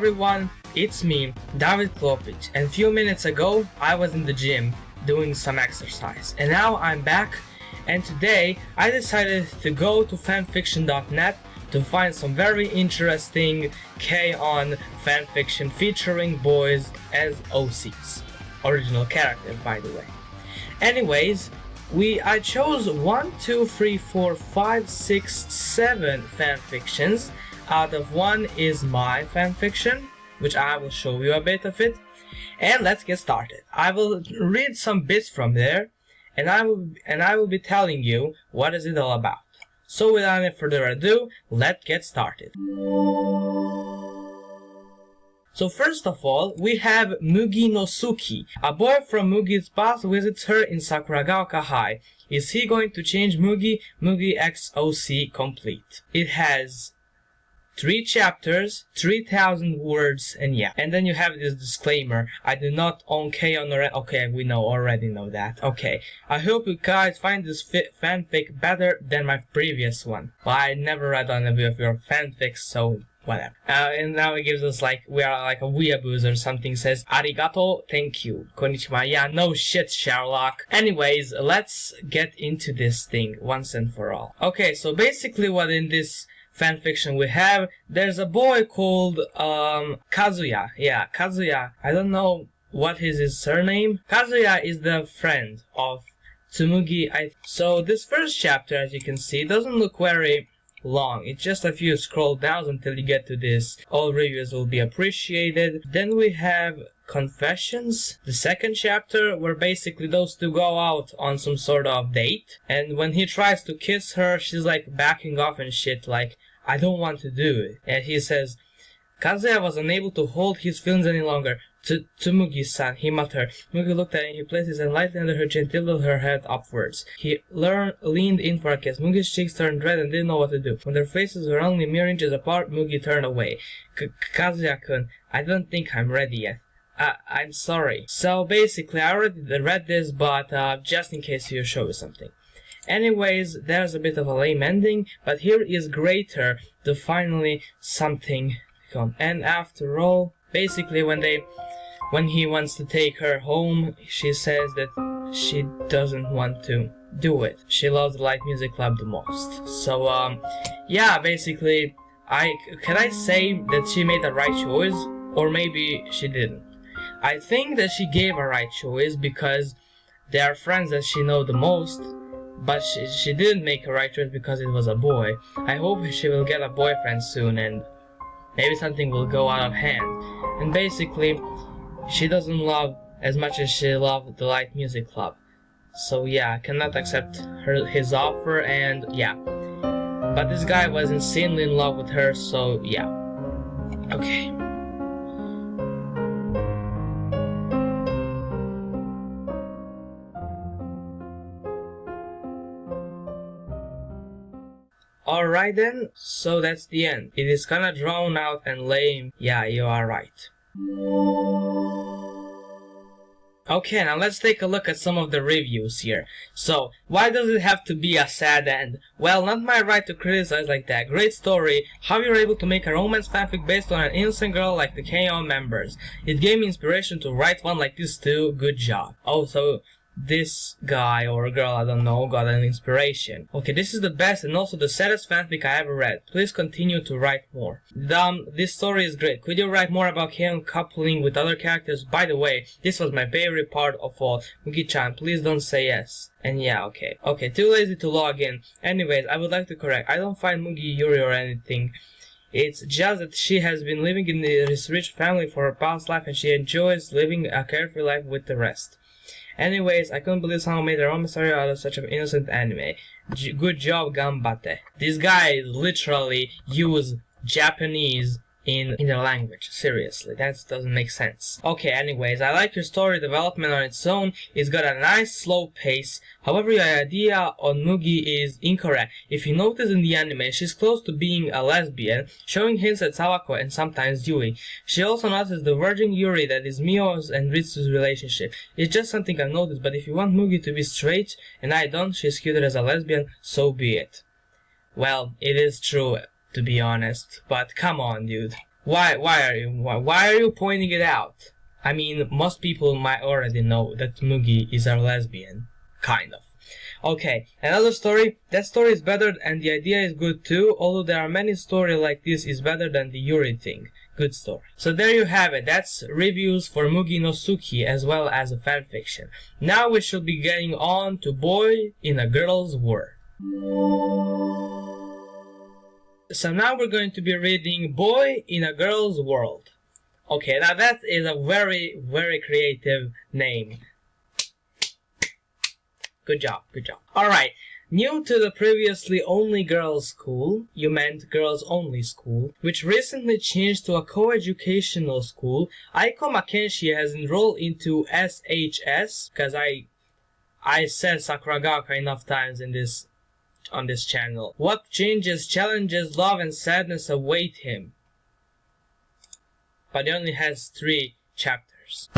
everyone, it's me, David Klopic, and a few minutes ago I was in the gym doing some exercise, and now I'm back, and today I decided to go to fanfiction.net to find some very interesting K-On! fanfiction featuring boys as OCs. Original character, by the way. Anyways, we I chose one, two, three, four, five, six, seven fanfictions out of one is my fanfiction, which I will show you a bit of it. And let's get started. I will read some bits from there, and I will and I will be telling you what is it all about. So without any further ado, let's get started. So first of all, we have Mugi no Suki. A boy from Mugi's past visits her in Sakuragaoka High. Is he going to change Mugi? Mugi XOC complete. It has three chapters, 3000 words, and yeah. And then you have this disclaimer, I do not own K-On! or okay, we know, already know that. Okay, I hope you guys find this fanfic better than my previous one. Well, I never read on any of your fanfics, so whatever. Uh, and now it gives us like, we are like a weeaboos or something, says, arigato, thank you, konnichiwa, yeah, no shit, Sherlock. Anyways, let's get into this thing once and for all. Okay, so basically what in this fanfiction we have, there's a boy called um, Kazuya. Yeah, Kazuya. I don't know what is his surname. Kazuya is the friend of Tsumugi. I so this first chapter, as you can see, doesn't look very long. It's just a few scroll downs until you get to this. All reviews will be appreciated. Then we have Confessions, the second chapter, where basically those two go out on some sort of date. And when he tries to kiss her, she's like backing off and shit, like, I don't want to do it. And he says, Kazuya was unable to hold his feelings any longer. To Tsumugi-san, he muttered. Mugi looked at him. He placed his hand lightly under her chin, tilted her head upwards. He learned, leaned in for a kiss. Mugi's cheeks turned red and didn't know what to do. When their faces were only mere inches apart, Mugi turned away. Kazuya-kun, I don't think I'm ready yet. I, I'm sorry. So basically, I already read this, but uh, just in case you show me something. Anyways, there's a bit of a lame ending, but here is greater to finally something come. And after all, basically when they when he wants to take her home, she says that she doesn't want to do it. She loves the light music club the most. So um yeah, basically I can I say that she made the right choice or maybe she didn't. I think that she gave a right choice because they are friends that she know the most, but she, she didn't make a right choice because it was a boy. I hope she will get a boyfriend soon and maybe something will go out of hand. And basically, she doesn't love as much as she loved the light music club. So yeah, I cannot accept her his offer and yeah. But this guy was insanely in love with her, so yeah. Okay. Alright then, so that's the end. It is kinda drawn out and lame. Yeah, you are right. Okay, now let's take a look at some of the reviews here. So, why does it have to be a sad end? Well, not my right to criticize like that. Great story, how you're able to make a romance fanfic based on an innocent girl like the K-On! members. It gave me inspiration to write one like this too, good job. Also, this guy or girl, I don't know, got an inspiration. Okay, this is the best and also the saddest fanfic I ever read. Please continue to write more. Um, this story is great. Could you write more about him coupling with other characters? By the way, this was my favorite part of all. Mugi-chan, please don't say yes. And yeah, okay. Okay, too lazy to log in. Anyways, I would like to correct. I don't find Mugi Yuri or anything. It's just that she has been living in this rich family for her past life and she enjoys living a carefree life with the rest. Anyways, I couldn't believe someone made their own story out of such an innocent anime. J good job, Gambate. These guys literally use Japanese in, in their language. Seriously, that doesn't make sense. Okay, anyways, I like your story development on its own. It's got a nice slow pace. However, your idea on Mugi is incorrect. If you notice in the anime, she's close to being a lesbian, showing hints at Sawako and sometimes Yui. She also notices the virgin Yuri that is Mio's and Ritsu's relationship. It's just something I've noticed, but if you want Mugi to be straight and I don't, she's cuter as a lesbian, so be it. Well, it is true to be honest. But come on, dude. Why, why are you, why, why are you pointing it out? I mean, most people might already know that Mugi is a lesbian. Kind of. Okay, another story. That story is better and the idea is good too, although there are many stories like this is better than the Yuri thing. Good story. So there you have it. That's reviews for Mugi no Tsuki as well as a fanfiction. Now we should be getting on to Boy in a Girl's World. So now we're going to be reading Boy in a Girl's World. Okay, now that is a very, very creative name. Good job, good job. Alright, new to the previously only girls school, you meant girls only school, which recently changed to a co-educational school, Aiko Makenshi has enrolled into SHS, because I I said Sakuragaoka enough times in this on this channel. What changes, challenges, love and sadness await him? But he only has three chapters.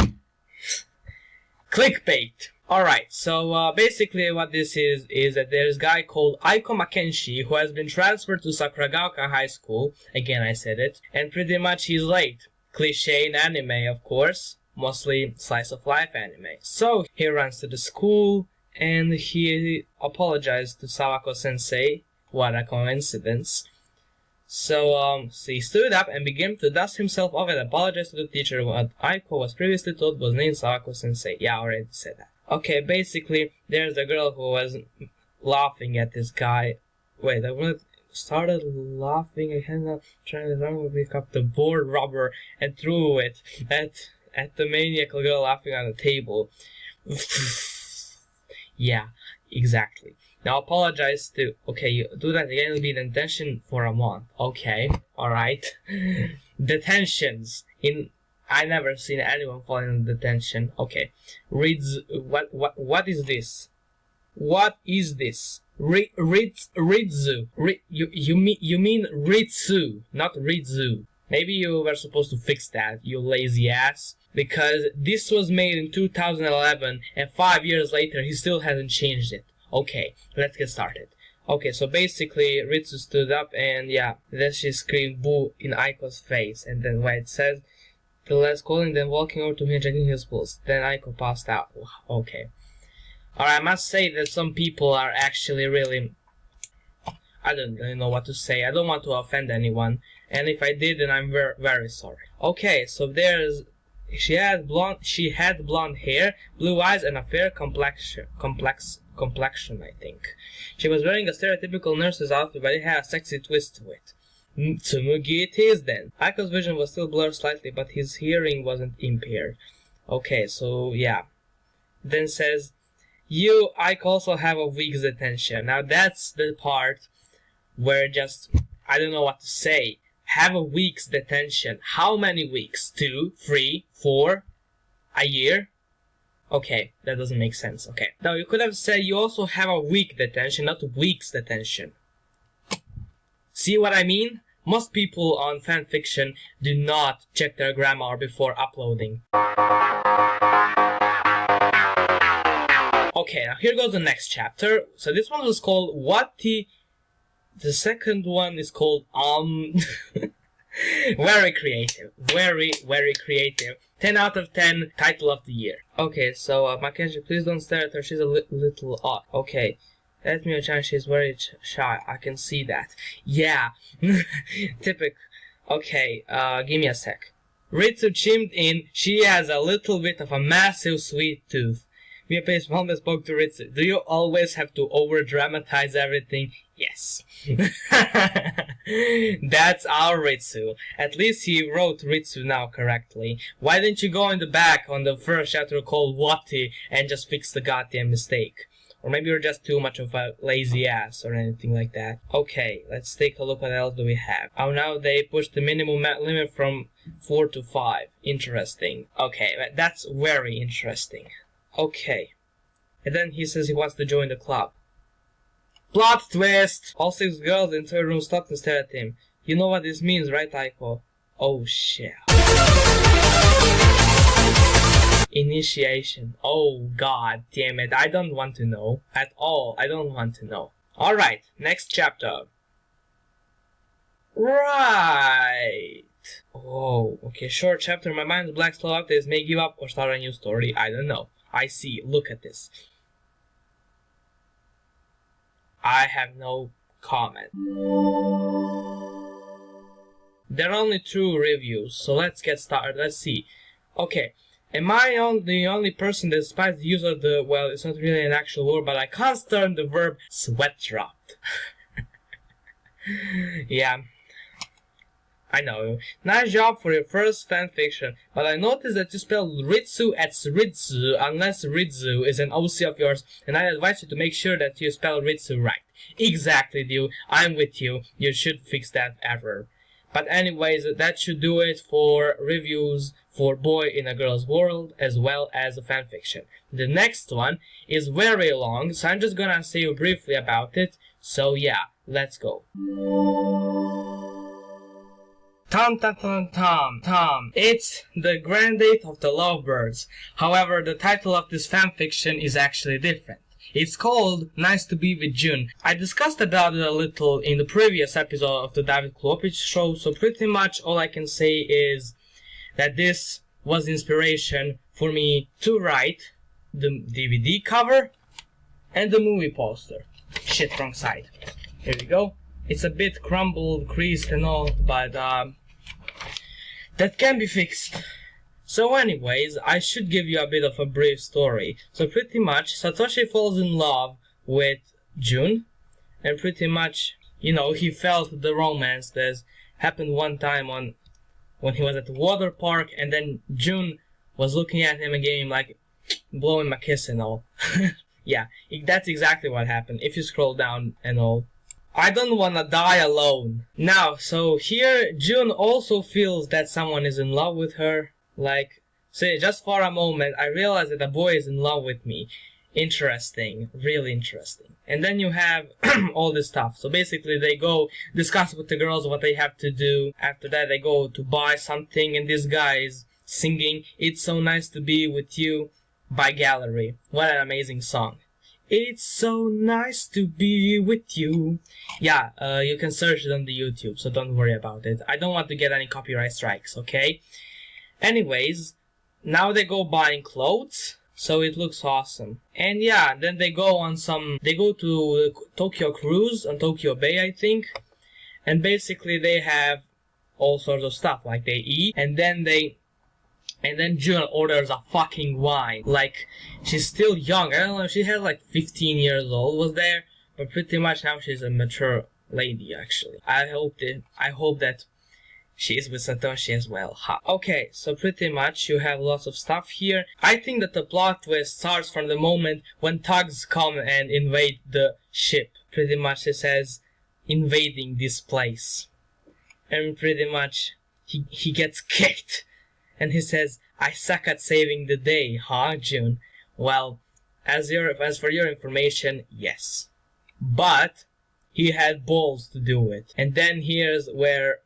Clickbait! Alright, so uh, basically what this is, is that there's a guy called Aiko Makenshi who has been transferred to Sakuragaoka High School, again I said it, and pretty much he's late. Cliche in anime, of course, mostly slice of life anime. So, he runs to the school, and he apologized to Sawako sensei. What a coincidence. So, um, so he stood up and began to dust himself off and apologize to the teacher. What Aiko was previously told was named Sawako sensei. Yeah, I already said that. Okay, basically, there's a girl who was laughing at this guy. Wait, I want started laughing again, trying to pick up the board rubber and threw it at, at the maniacal girl laughing on the table. Yeah, exactly. Now apologize to, okay, you do that again, it'll be detention for a month. Okay, alright. Detentions. In, I never seen anyone fall in detention. Okay. Reads, what, what, what is this? What is this? Ri, Ritz, Ritzu. Ri, you, you mean, you mean Ritsu, not Ritzu. Maybe you were supposed to fix that, you lazy ass. Because this was made in 2011 and five years later he still hasn't changed it. Okay, let's get started. Okay, so basically Ritsu stood up and yeah, then she screamed boo in Aiko's face and then when it says the last calling then walking over to him checking his pulse. Then Aiko passed out. Okay. Alright, I must say that some people are actually really I don't really know what to say. I don't want to offend anyone. And if I did, then I'm very, very sorry. Okay, so there's she had blonde she had blonde hair, blue eyes, and a fair complexion complex complexion, I think. She was wearing a stereotypical nurse's outfit, but it had a sexy twist to it. Tsumugi it is then. Aiko's vision was still blurred slightly, but his hearing wasn't impaired. Okay, so yeah. Then says, You, Ike also have a week's attention. Now that's the part where just I don't know what to say. Have a week's detention. How many weeks? Two, three, four, a year? Okay, that doesn't make sense. Okay. Now you could have said you also have a week detention, not weeks detention. See what I mean? Most people on fanfiction do not check their grammar before uploading. Okay, now here goes the next chapter. So this one was called What the the second one is called Um. very creative. Very, very creative. 10 out of 10 title of the year. Okay, so uh, please don't stare at her. She's a li little odd. Okay. Let me chance she's very shy. I can see that. Yeah. Typical. Okay, uh, give me a sec. Ritsu chimed in. She has a little bit of a massive sweet tooth. Miape's mom spoke to Ritsu. Do you always have to over dramatize everything? Yes. That's our Ritsu. At least he wrote Ritsu now correctly. Why didn't you go in the back on the first chapter called Wati and just fix the goddamn mistake? Or maybe you're just too much of a lazy ass or anything like that. Okay, let's take a look what else do we have. Oh, now they pushed the minimum limit from 4 to 5. Interesting. Okay, that's very interesting. Okay. And then he says he wants to join the club. Plot twist! All six girls in the room stopped and stared at him. You know what this means, right, Aiko? Oh shit. Initiation. Oh god damn it. I don't want to know. At all. I don't want to know. Alright, next chapter. Right. Oh, okay, short chapter. My mind's black slow updates may give up or start a new story. I don't know. I see. Look at this. I have no comment. There are only two reviews, so let's get started. Let's see. Okay, am I on the only person that despises the use of the, well, it's not really an actual word, but I can't stand the verb sweat dropped. yeah. I know. Nice job for your first fanfiction, but I noticed that you spell Ritsu as Ritsu unless Ritsu is an OC of yours, and I advise you to make sure that you spell Ritsu right. Exactly, dude. I'm with you. You should fix that error. But anyways, that should do it for reviews for Boy in a Girl's World as well as a fanfiction. The next one is very long, so I'm just gonna say briefly about it. So yeah, let's go. Tom Tom Tom Tom Tom. It's the grand date of the lovebirds. However, the title of this fanfiction is actually different. It's called Nice to Be with Jun. I discussed about it a little in the previous episode of the David Klopich show, so pretty much all I can say is that this was inspiration for me to write the DVD cover and the movie poster. Shit, wrong side. Here we go. It's a bit crumbled, creased and all, but um, that can be fixed. So anyways, I should give you a bit of a brief story. So pretty much, Satoshi falls in love with Jun, and pretty much, you know, he felt the romance that happened one time on when he was at the water park, and then Jun was looking at him him like blowing my kiss and all. yeah, that's exactly what happened. If you scroll down and all. I don't wanna die alone. Now, so here Jun also feels that someone is in love with her, like, say, just for a moment, I realize that a boy is in love with me. Interesting, really interesting. And then you have all this stuff. So basically, they go discuss with the girls what they have to do. After that, they go to buy something, and this guy is singing "It's So Nice to Be with You" by Gallery. What an amazing song! It's so nice to be with you. Yeah, uh, you can search it on the YouTube, so don't worry about it. I don't want to get any copyright strikes, okay? Anyways, now they go buying clothes, so it looks awesome. And yeah, then they go on some, they go to Tokyo Cruise on Tokyo Bay, I think. And basically they have all sorts of stuff, like they eat, and then they, and then Jun orders a fucking wine. Like, she's still young, I don't know, she has like 15 years old, was there? But pretty much now she's a mature lady, actually. I hope that, I hope that she is with Satoshi as well. Ha. Okay, so pretty much you have lots of stuff here. I think that the plot twist starts from the moment when thugs come and invade the ship. Pretty much it says invading this place. And pretty much he, he gets kicked. And he says, I suck at saving the day, huh, Jun? Well, as your as for your information, yes. But he had balls to do it. And then here's where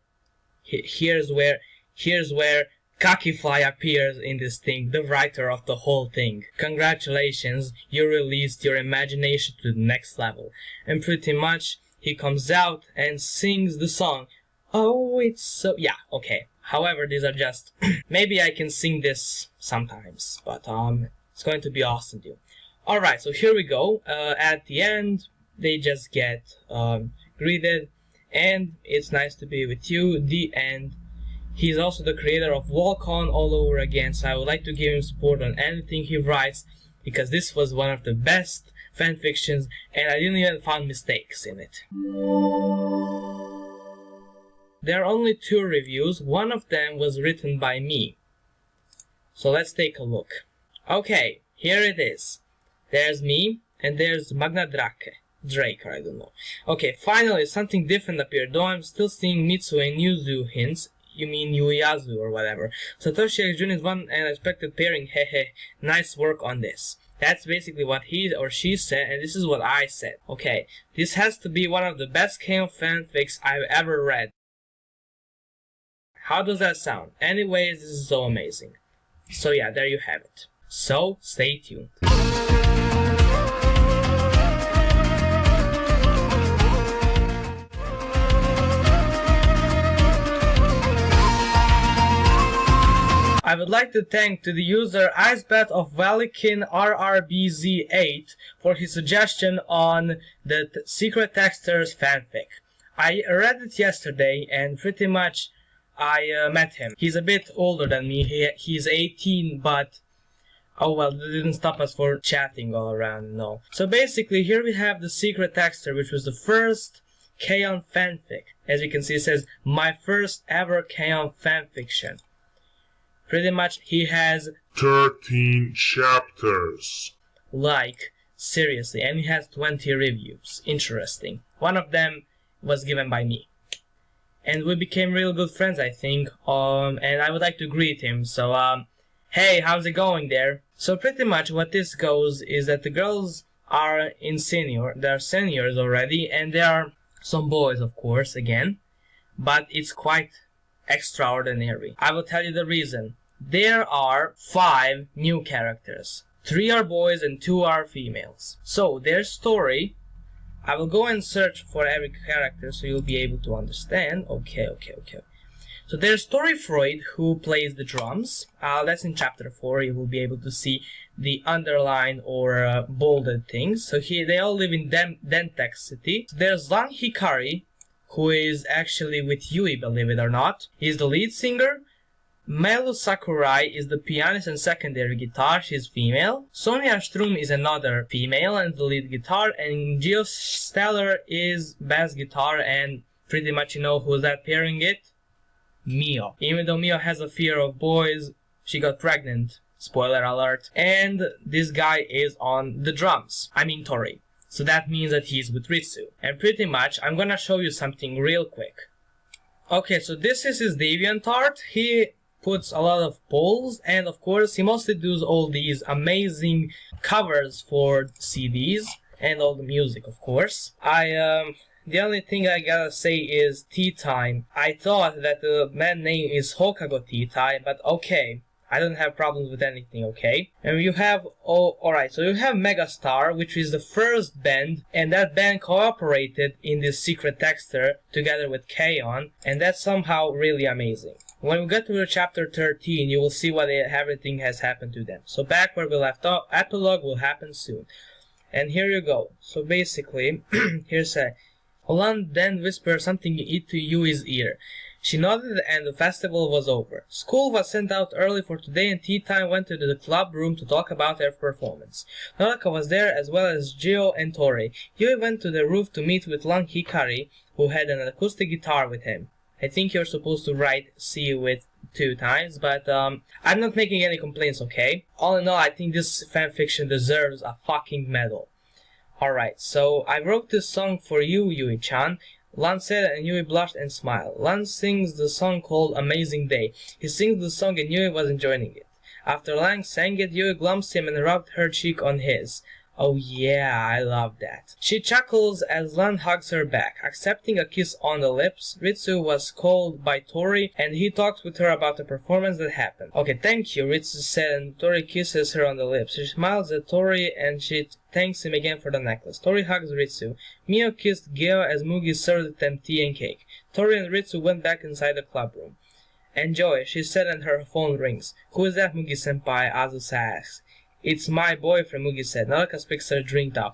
here's where here's where Kakifly appears in this thing, the writer of the whole thing. Congratulations, you released your imagination to the next level. And pretty much, he comes out and sings the song. Oh, it's so... Yeah, okay. However, these are just... maybe I can sing this sometimes, but um, it's going to be awesome, dude. Alright, so here we go. Uh, at the end, they just get um, greeted and it's nice to be with you the end he's also the creator of walk on all over again so i would like to give him support on anything he writes because this was one of the best fan fictions and i didn't even find mistakes in it there are only two reviews one of them was written by me so let's take a look okay here it is there's me And there's Magna Drake. Drake, I don't know. Okay, finally, something different appeared, though I'm still seeing Mitsu and Yuzu hints. You mean Yuyazu or whatever. Satoshi Jun is one unexpected pairing, hehe. Nice work on this. That's basically what he or she said, and this is what I said. Okay, this has to be one of the best K-On! fanfics I've ever read. How does that sound? Anyways, this is so amazing. So yeah, there you have it. So, stay tuned. I would like to thank to the user Icebet of Valikin RRBZ8 for his suggestion on the Secret Texters fanfic. I read it yesterday and pretty much I uh, met him. He's a bit older than me. He, he's 18, but oh well, that didn't stop us for chatting all around, no. So basically, here we have the Secret Texter, which was the first K-On! fanfic. As you can see, it says, my first ever K-On! fanfiction. Pretty much, he has 13 chapters. like seriously and he has 20 reviews interesting one of them was given by me and we became real good friends i think um and i would like to greet him. So um hey how's it going there? So pretty much what this goes is that the girls are in senior they're seniors already and there are some boys of course again but it's quite extraordinary. I will tell you the reason. There are five new characters. Three are boys and two are females. So their story, I will go and search for every character so you'll be able to understand. Okay, okay, okay. So there's Tori Freud who plays the drums. Uh, that's in chapter 4. You will be able to see the underline or uh, bolded things. So here they all live in Den DenTech City. So there's Lan Hikari who is actually with Yui, believe it or not. He's the lead singer. Melu Sakurai is the pianist and secondary guitar, she's female. Sonia Strumm is another female and the lead guitar, and Geo Stelar is bass guitar, and pretty much you know who's that pairing it? Mio. Even though Mio has a fear of boys, she got pregnant. Spoiler alert. And this guy is on the drums. I mean Tori. So that means that he's with Ritsu. And pretty much, I'm gonna show you something real quick. Okay, so this is his DeviantArt. He puts a lot of polls and of course he mostly does all these amazing covers for CDs and all the music of course. I um the only thing I gotta say is Tea Time. I thought that the band name is Hokago Tea Time, but okay. I don't have problems with anything, okay? And you have, oh, alright, so you have Megastar, which is the first band, and that band cooperated in this Secret Texter together with K-On, and that's somehow really amazing. When we get to chapter 13, you will see what everything has happened to them. So back where we left off, epilogue will happen soon. And here you go. So basically, here's a Holland then whispered something into Yui's ear. She nodded and the festival was over. School was sent out early for today and tea time went to the club room to talk about their performance. Noraka was there as well as Geo and Tori. Yui went to the roof to meet with Lan Hikari, who had an acoustic guitar with him. I think you're supposed to write see with two times, but um, I'm not making any complaints, okay? All in all, I think this fanfiction deserves a fucking medal. Alright, so I wrote this song for you, Yui-chan. Lan said and Yui blushed and smiled. Lan sings the song called Amazing Day. He sings the song and Yui was enjoying it. After Lan sang it, Yui glimpsed him and rubbed her cheek on his. Oh yeah, I love that. She chuckles as Lan hugs her back, accepting a kiss on the lips. Ritsu was called by Tori and he talks with her about the performance that happened. Okay, thank you, Ritsu said and Tori kisses her on the lips. She smiles at Tori and she thanks him again for the necklace. Tori hugs Ritsu. Mio kissed Geo as Mugi served them tea and cake. Tori and Ritsu went back inside the club room. Enjoy, she said and her phone rings. Who is that, Mugi-senpai? Azusa asks. It's my boyfriend, Mugi said. Naraka speaks her drink down.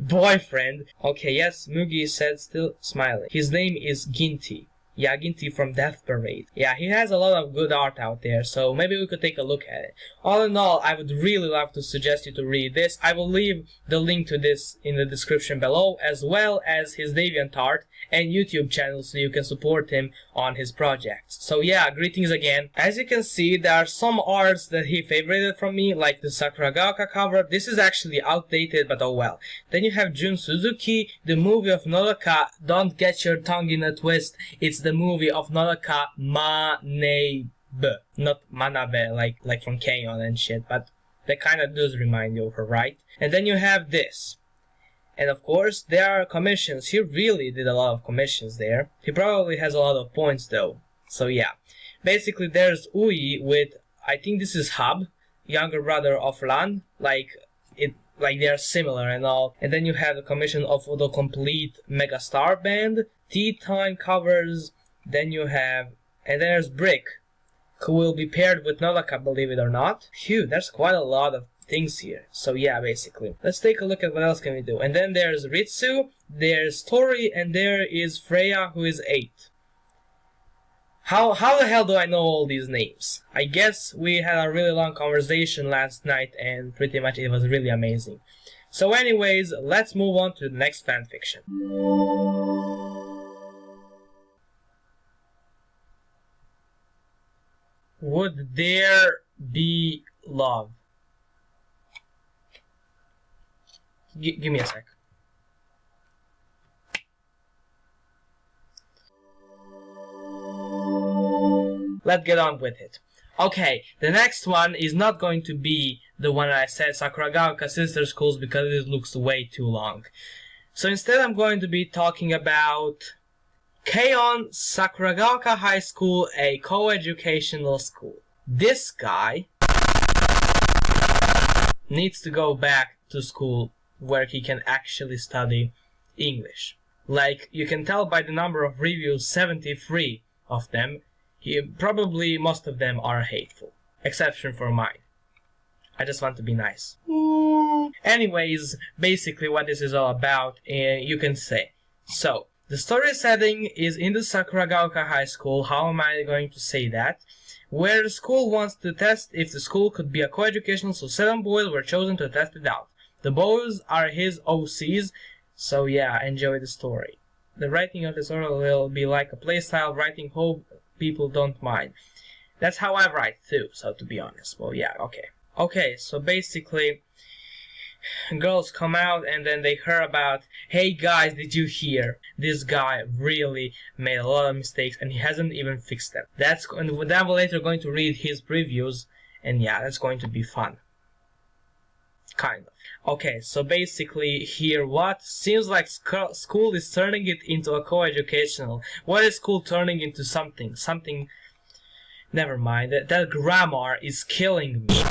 boyfriend? Okay, yes, Mugi said, still smiling. His name is Ginti. Yaginti from Death Parade. Yeah, he has a lot of good art out there, so maybe we could take a look at it. All in all, I would really love to suggest you to read this. I will leave the link to this in the description below, as well as his DeviantArt and YouTube channel so you can support him on his projects. So yeah, greetings again. As you can see, there are some arts that he favorited from me, like the Sakuragaoka cover. This is actually outdated, but oh well. Then you have Jun Suzuki, the movie of Nodoka. Don't get your tongue in a twist. It's the movie of Nodoka Manabe. Not Manabe, like, like from K-On! and shit, but that kind of does remind you of her, right? And then you have this. And of course, there are commissions. He really did a lot of commissions there. He probably has a lot of points though. So yeah. Basically, there's Ui with, I think this is Hub, younger brother of Lan. Like, it, like they are similar and all. And then you have the commission of the complete Megastar band, Tea Time covers. Then you have, and then there's Brick, who will be paired with Nodoka, believe it or not. Phew, there's quite a lot of things here. So yeah, basically. Let's take a look at what else can we do. And then there's Ritsu, there's Tori, and there is Freya, who is 8. How, how the hell do I know all these names? I guess we had a really long conversation last night and pretty much it was really amazing. So anyways, let's move on to the next fanfiction. Would there be love? G give me a sec. Let's get on with it. Okay, the next one is not going to be the one I said Sakuragaoka Sister Schools because it looks way too long. So instead I'm going to be talking about K-On! Sakuragaoka High School, a co-educational school. This guy needs to go back to school where he can actually study English. Like you can tell by the number of reviews, 73 of them, he, probably most of them are hateful. Exception for mine. I just want to be nice. Anyways, basically what this is all about, uh, you can say. So, the story setting is in the Sakuragaoka High School, how am I going to say that? Where the school wants to test if the school could be a co-educational, so seven boys were chosen to test it out. The boys are his OCs, so yeah, enjoy the story. The writing of the story will be like a playstyle writing, hope people don't mind. That's how I write too, so to be honest. Well, yeah, okay. Okay, so basically, girls come out and then they hear about, hey guys, did you hear? This guy really made a lot of mistakes and he hasn't even fixed them. That's and then we're later going to read his previews and yeah, that's going to be fun. Kind of. Okay, so basically here what? Seems like sc school is turning it into a co-educational. What is school turning into something? Something... Never mind, that, that grammar is killing me.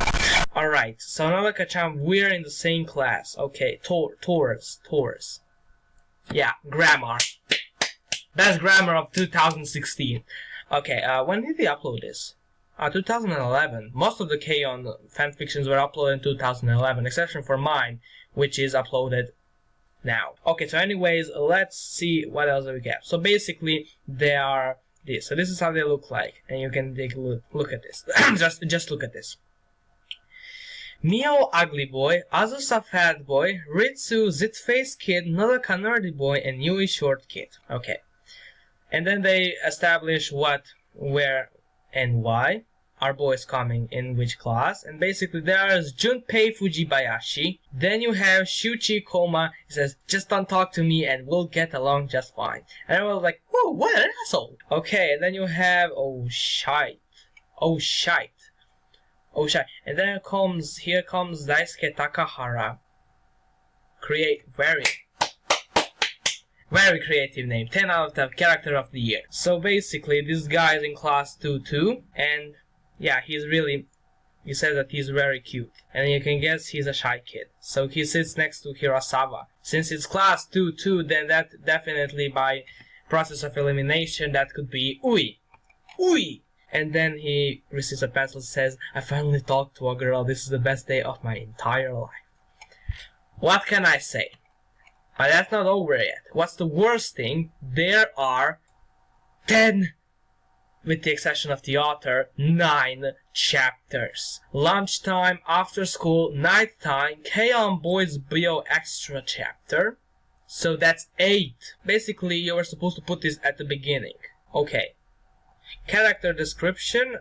Alright, so Nodoka-chan, we're in the same class. Okay, Tor Taurus, Taurus. Yeah, grammar. Best grammar of 2016. Okay, uh, when did they upload this? Uh, 2011. Most of the K-On! fanfictions were uploaded in 2011, exception for mine, which is uploaded now. Okay, so anyways, let's see what else we get. So basically, they are this. So this is how they look like, and you can take a look, look at this. just, just look at this. Mio Ugly Boy, Azusa Fat Boy, Ritsu Zit Face Kid, Nodoka Nerdy Boy, and Yui Short Kid. Okay. And then they establish what, where, and why our boys coming in which class. And basically there's Junpei Fujibayashi. Then you have Shuchi Koma. He says just don't talk to me and we'll get along just fine. And I was like whoa what an asshole. Okay and then you have oh shite oh shite oh shite and then comes here comes Daisuke Takahara create very very creative name. 10 out of 10 character of the year. So basically this guy is in class 2-2 and yeah he's really he says that he's very cute and you can guess he's a shy kid. So he sits next to Hirasawa. Since it's class 2-2 then that definitely by process of elimination that could be Ui. Ui! And then he receives a pencil and says, I finally talked to a girl. This is the best day of my entire life. What can I say? But that's not over yet. What's the worst thing? There are 10 with the exception of the author, 9 chapters. Lunchtime, after school, nighttime, K-On! Boys Bio Extra chapter. So that's 8. Basically, you were supposed to put this at the beginning. Okay. Character description.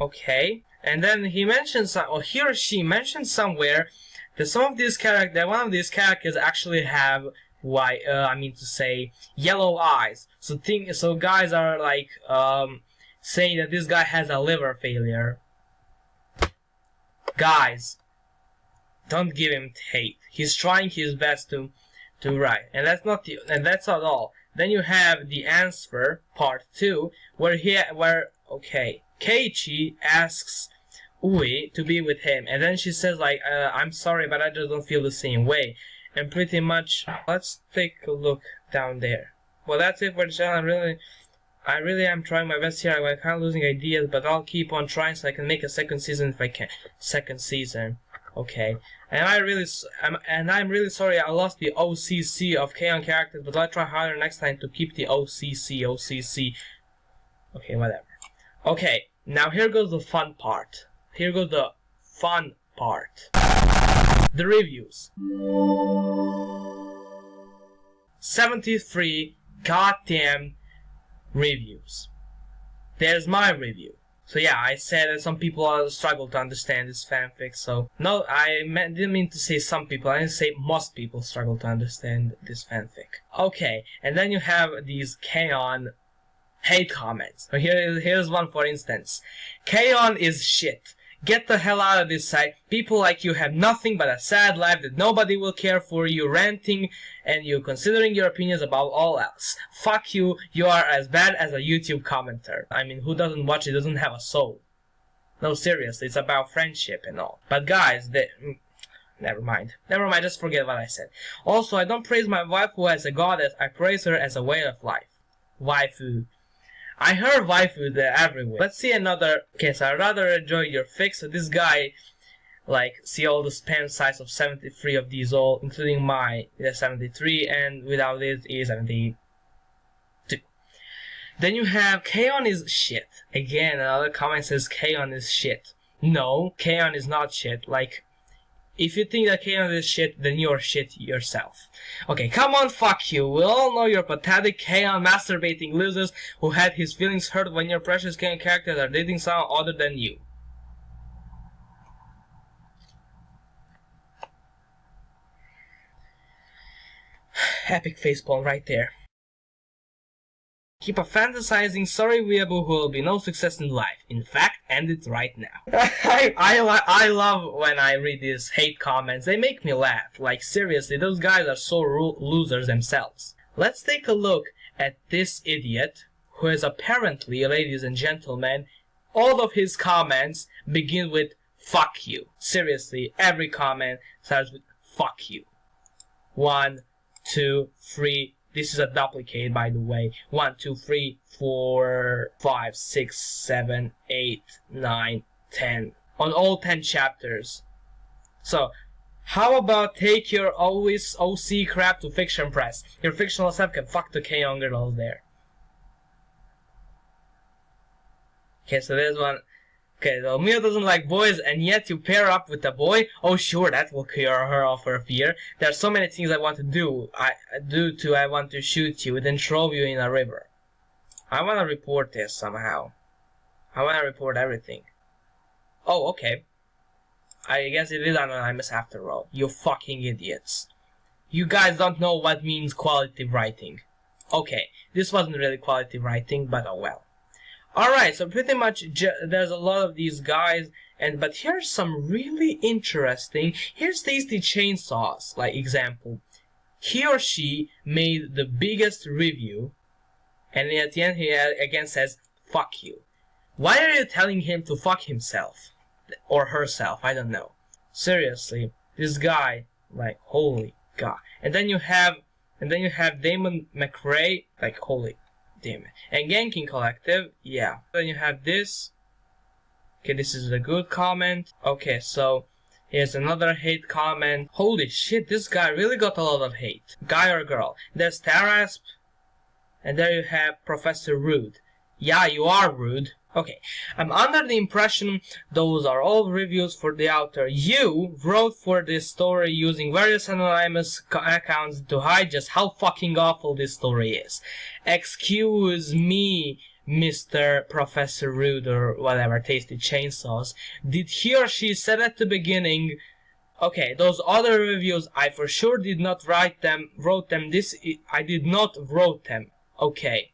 Okay. And then he mentions, or he or she mentions somewhere that some of these characters, one of these characters actually have white, uh, I mean to say, yellow eyes. So think, so guys are like, um, saying that this guy has a liver failure. Guys, don't give him hate. He's trying his best to, to write, and that's not the, and that's not all. Then you have the answer part two, where he, where okay, Keiichi asks Ui to be with him, and then she says like, uh, "I'm sorry, but I just don't feel the same way." And pretty much, let's take a look down there. Well, that's it for the channel. I really, I really am trying my best here. I'm kind of losing ideas, but I'll keep on trying so I can make a second season if I can. Second season. Okay. And I really, I'm, and I'm really sorry I lost the OCC of K-On! characters, but I'll try harder next time to keep the OCC, OCC. Okay, whatever. Okay, now here goes the fun part. Here goes the fun part. The reviews. 73 goddamn reviews. There's my review. So yeah, I said that some people struggle to understand this fanfic, so no, I meant, didn't mean to say some people, I didn't say most people struggle to understand this fanfic. Okay, and then you have these K-On! hate comments. So here, here's one for instance. K-On! is shit. Get the hell out of this site. People like you have nothing but a sad life that nobody will care for you ranting and you considering your opinions above all else. Fuck you, you are as bad as a YouTube commenter. I mean, who doesn't watch it doesn't have a soul. No, seriously, it's about friendship and all. But guys, they... Mm, never mind. Never mind, just forget what I said. Also, I don't praise my wife who as a goddess, I praise her as a way of life. Waifu. I heard waifu there everywhere. Let's see another case. I rather enjoy your fix. So this guy, like, see all the spam size of 73 of these all, including my yeah, 73, and without it is 72. Then you have K-On! is shit. Again, another comment says K-On! is shit. No, K-On! is not shit. Like, if you think that K-On! is shit, then you're shit yourself. Okay, come on, fuck you. We all know you're pathetic K-On! masturbating losers who had his feelings hurt when your precious K-On! characters are dating someone other than you. Epic facepalm right there. Keep a fantasizing sorry weeaboo who will be no success in life. In fact, end it right now. I, I, I love when I read these hate comments. They make me laugh. Like, seriously, those guys are so losers themselves. Let's take a look at this idiot, who is apparently, ladies and gentlemen, all of his comments begin with fuck you. Seriously, every comment starts with fuck you. One, two, three, this is a duplicate, by the way. 1, 2, 3, 4, 5, 6, 7, 8, 9, 10. On all 10 chapters. So, how about take your always OC crap to FictionPress? Your fictional self can fuck the K-On! there. Okay, so there's one. Okay, so Mio doesn't like boys, and yet you pair up with a boy. Oh, sure, that will cure her of her fear. There are so many things I want to do. I do to. I want to shoot you, then throw you in a river. I want to report this somehow. I want to report everything. Oh, okay. I guess it is anonymous after all. You fucking idiots. You guys don't know what means quality writing. Okay, this wasn't really quality writing, but oh well. Alright, so pretty much there's a lot of these guys, and but here's some really interesting. Here's Tasty Chainsaws, like example. He or she made the biggest review, and at the end he uh, again says, fuck you. Why are you telling him to fuck himself? Or herself, I don't know. Seriously, this guy, like, holy god. And then you have, and then you have Damon McRae, like, holy damn it. And Genkin Collective, yeah. Then you have this. Okay, this is a good comment. Okay, so here's another hate comment. Holy shit, this guy really got a lot of hate. Guy or girl. There's Tarasp. and there you have Professor Rude. Yeah, you are rude. Okay, I'm under the impression those are all reviews for the author. You wrote for this story using various anonymous accounts to hide just how fucking awful this story is. Excuse me, Mr. Professor Rude or whatever, Tasty Chainsaws. Did he or she said at the beginning, okay, those other reviews, I for sure did not write them, wrote them, this, I did not wrote them. Okay.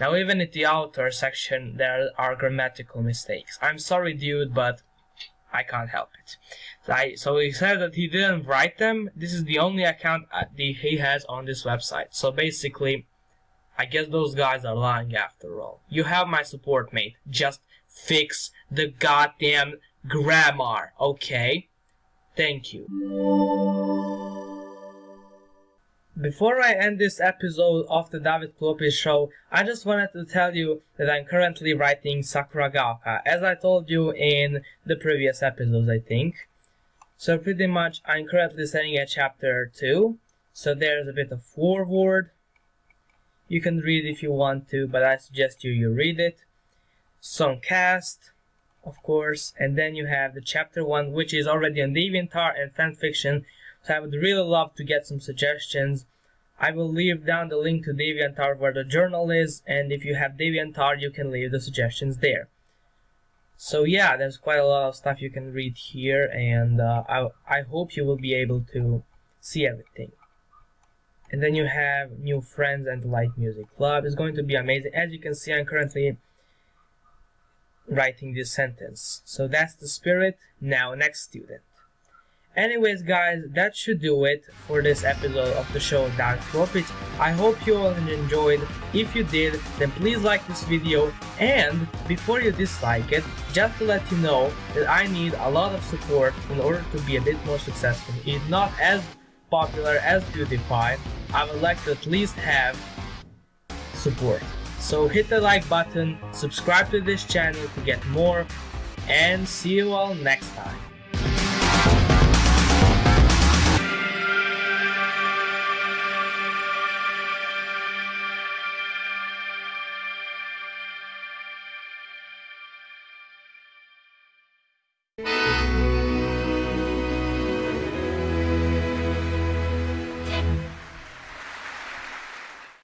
Now even in the author section there are grammatical mistakes. I'm sorry dude, but I can't help it. So, I, so he said that he didn't write them. This is the only account uh, that he has on this website. So basically, I guess those guys are lying after all. You have my support, mate. Just fix the goddamn grammar, okay? Thank you. Before I end this episode of the David Klopi show, I just wanted to tell you that I'm currently writing Sakuragaoka, as I told you in the previous episodes, I think. So pretty much I'm currently setting a chapter 2, so there's a bit of foreword. You can read if you want to, but I suggest you, you read it. Some cast, of course, and then you have the chapter 1, which is already on DeviantArt and fanfiction, so I would really love to get some suggestions. I will leave down the link to DeviantArt where the journal is, and if you have DeviantArt, you can leave the suggestions there. So yeah, there's quite a lot of stuff you can read here, and uh, I, I hope you will be able to see everything. And then you have new friends and light music club. It's going to be amazing. As you can see, I'm currently writing this sentence. So that's the spirit. Now, next student. Anyways guys, that should do it for this episode of the show Dark Tropics. I hope you all enjoyed. If you did, then please like this video and before you dislike it, just to let you know that I need a lot of support in order to be a bit more successful. If not as popular as PewDiePie, I would like to at least have support. So hit the like button, subscribe to this channel to get more, and see you all next time.